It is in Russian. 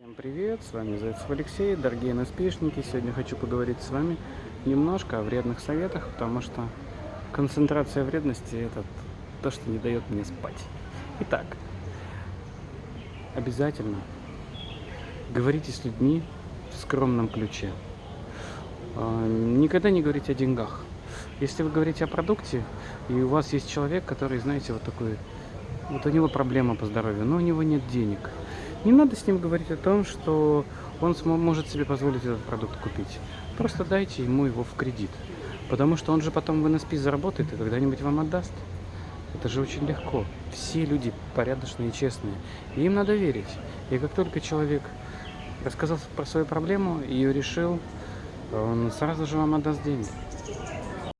Всем привет, с вами Зайцев Алексей, дорогие НСПшники. Сегодня хочу поговорить с вами немножко о вредных советах, потому что концентрация вредности – это то, что не дает мне спать. Итак, обязательно говорите с людьми в скромном ключе. А, Никогда не говорите о деньгах. Если вы говорите о продукте, и у вас есть человек, который, знаете, вот такой, вот у него проблема по здоровью, но у него нет денег. Не надо с ним говорить о том, что он может себе позволить этот продукт купить. Просто дайте ему его в кредит. Потому что он же потом в НСП заработает и когда-нибудь вам отдаст. Это же очень легко. Все люди порядочные и честные. И им надо верить. И как только человек рассказал про свою проблему, ее решил, он сразу же вам отдаст деньги.